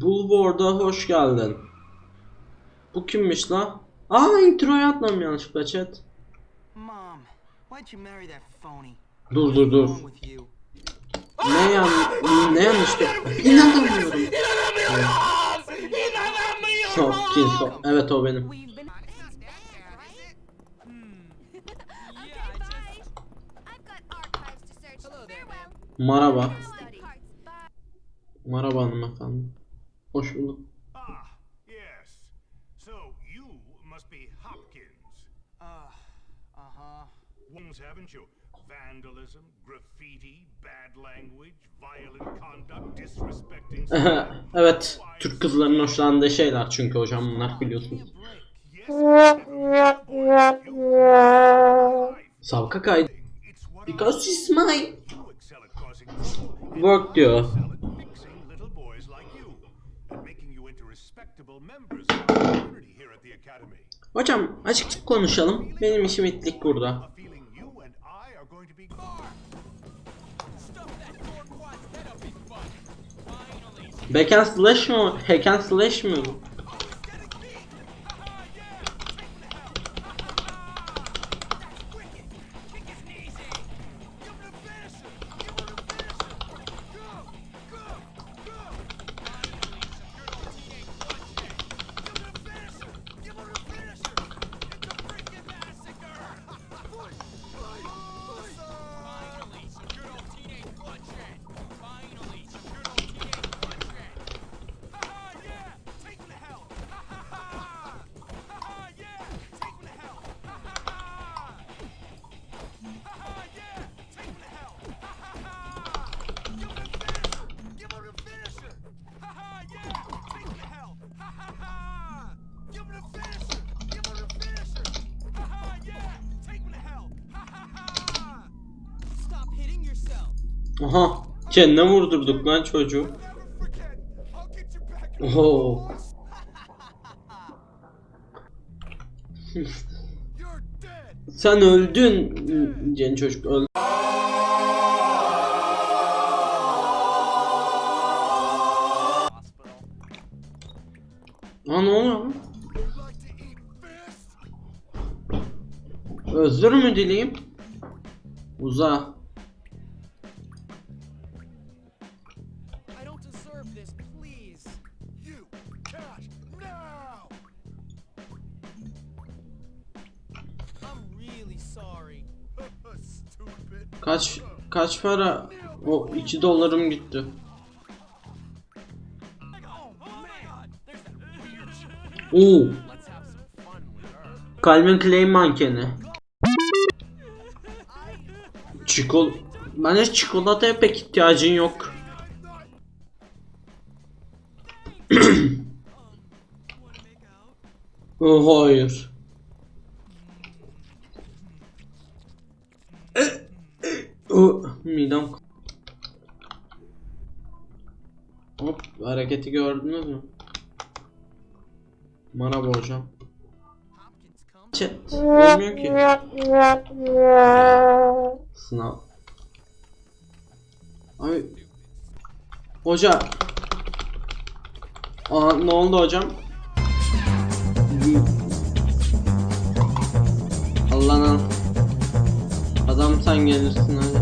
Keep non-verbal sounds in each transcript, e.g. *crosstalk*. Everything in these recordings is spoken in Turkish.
Bulwark'a hoş geldin. Bu kimmiş la? Aa introyu atmam yanlışlıkla chat. Mom, why'd you marry that phony? Dur dur dur. Ne yan ne yanlıştı? İnanamıyorum. Hopkins. o- Evet o benim. Merhaba. Bye. Merhaba hanımefendi. Hoş bulduk. Ah, yes. So you must be Hopkins. Uh, uh-huh. Ones, haven't you? Vandalism, graffiti, bad language, violent conduct, disrespecting. *laughs* evet. Türk kızlarının hoşlandığı şeyler çünkü hocam bunlar biliyorsunuz. Savka kaydı. Because she's trouble. work diyor. Hocam açık açık konuşalım. Benim işim itlik burada. Back and slash mı? Hack and slash mı? Aha. Kendine vurdurduk lan çocuğu. Oho. Sen öldün. Cen çocuk öldü. Aa ne oluyor lan? Özür mü dileyim? Uza. Kaç para? O 2 dolarım gitti. Oo. Calvin Klein mankeni. Çikol Bence çikolataya pek ihtiyacın yok. *clears throat* oh, hayır. Oh, midem. Hop hareketi gördünüz mü? Hopkins come. Chat olmuyor ki. Sınav. Abi. Hoca. Aa ne oldu hocam? Allah'ın Adam sen gelirsin hadi.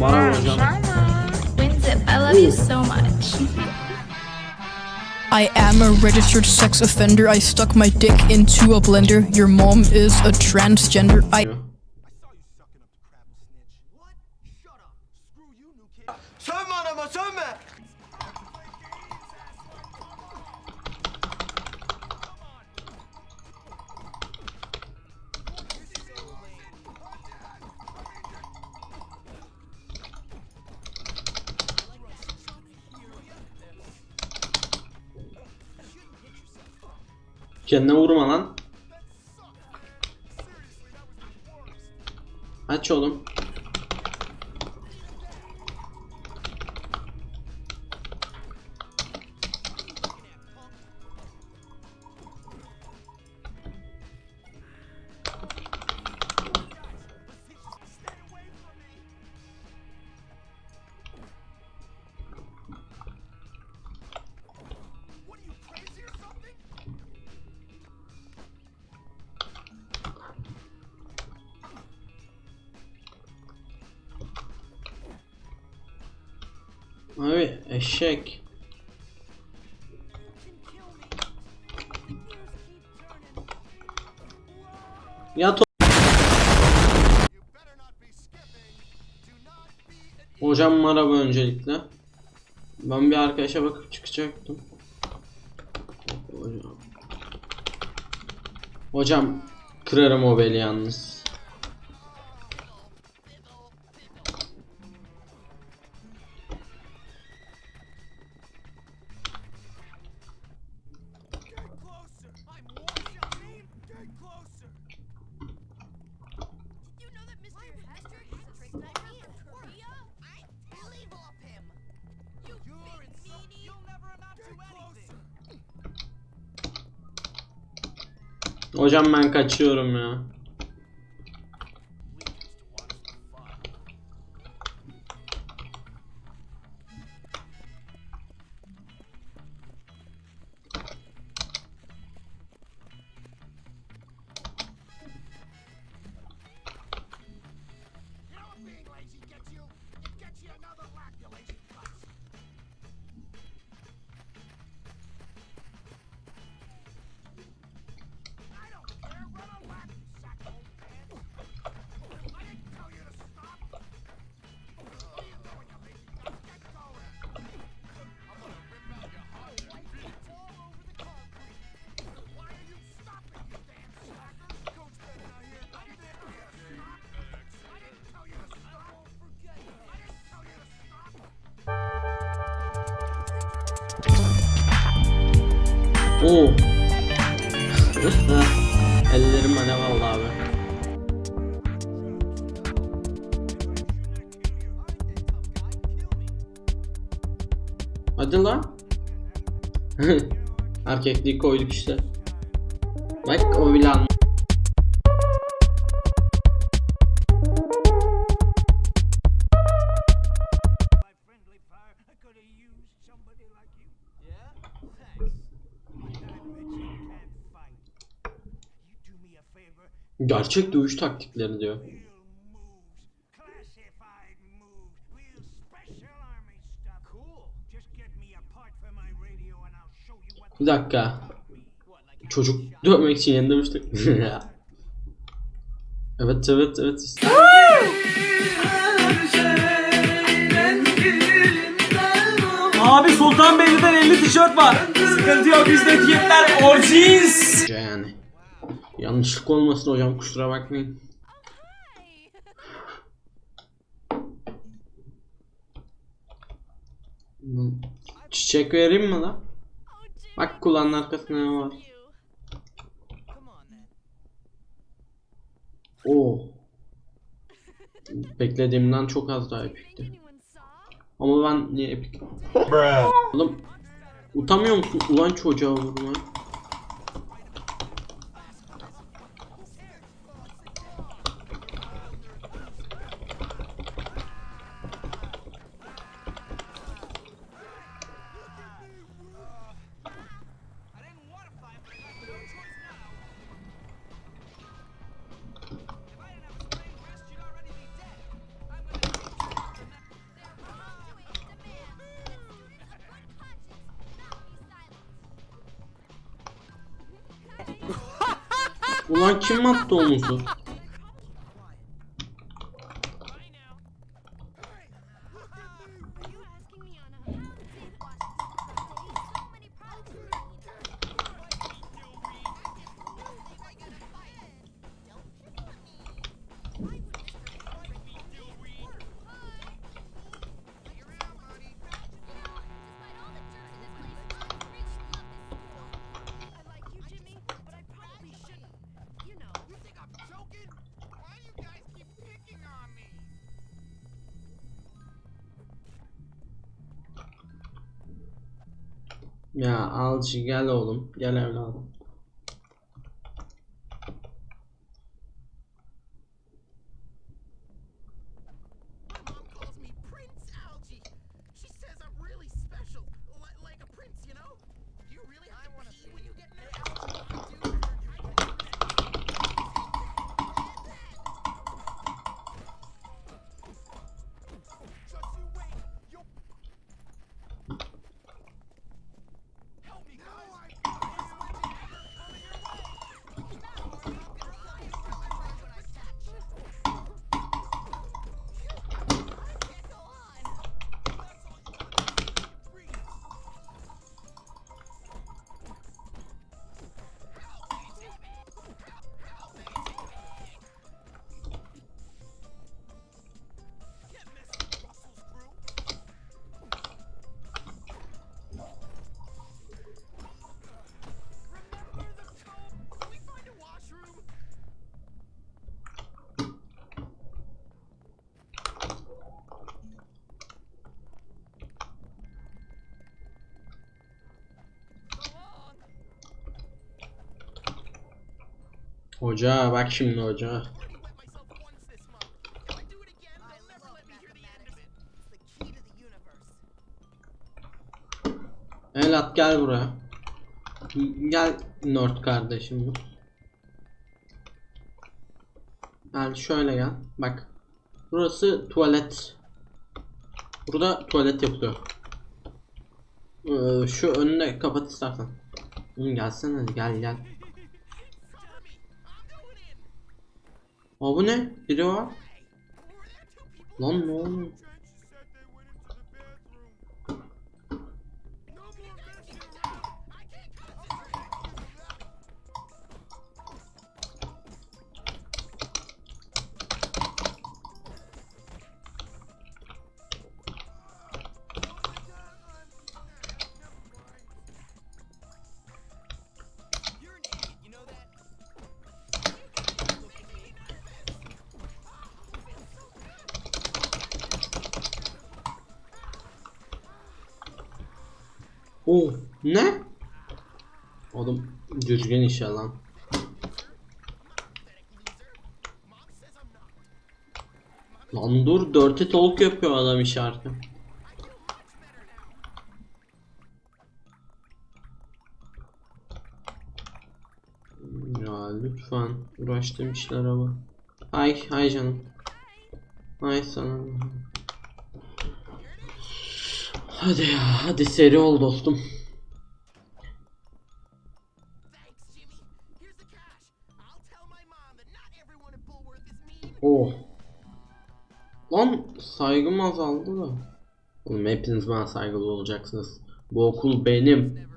Merhaba hocam. Winzip, I love you so much. *laughs* I am a registered sex offender. I stuck my dick into a blender. Your mom is a transgender. I I saw you Kendine vurma lan. Aç oğlum. Abi eşek. Ya Hocam merhaba öncelikle. Ben bir arkadaşa bakıp çıkacaktım. Hocam. Hocam kırarım o beli yalnız. Hocam ben kaçıyorum ya. Oo. Ellerim alev aldı abi. Hadi lan. *laughs* Erkekliği koyduk işte. Bak o bile Somebody you. Gerçek dövüş taktiklerini diyor. Bir dakika. Çocuk dövmek için yeni demiştik. *laughs* evet evet evet. tişört var. Sıkıntı yok bizde tişörtler orjins. Yani. Yanlışlık olmasın hocam kusura bakmayın. Çiçek vereyim mi lan? Bak kulağın arkasında ne var? Oo. Beklediğimden çok az daha epikti. Ama ben niye epik? Oğlum Utanmıyor musun ulan çocuğa vurma? lá te matou, moço. Ya Alcı gel oğlum. Gel evladım. Hoca bak şimdi hoca. Elat gel buraya. Gel Nord kardeşim. Gel şöyle gel. Bak. Burası tuvalet. Burada tuvalet yapılıyor. Ee, şu önüne kapat istersen. Oğlum gelsene hadi gel gel. Aa bu ne? Biri var. Lan ne oluyor? Oh ne? Oğlum düzgün ya lan. Dur dirty talk yapıyor adam işareti. Ya lütfen uğraştığım işlere bak. Ay ay canım. Ay sana. Hadi ya hadi seri ol dostum. Oh. Lan saygım azaldı da. Oğlum hepiniz bana saygılı olacaksınız. Bu okul benim.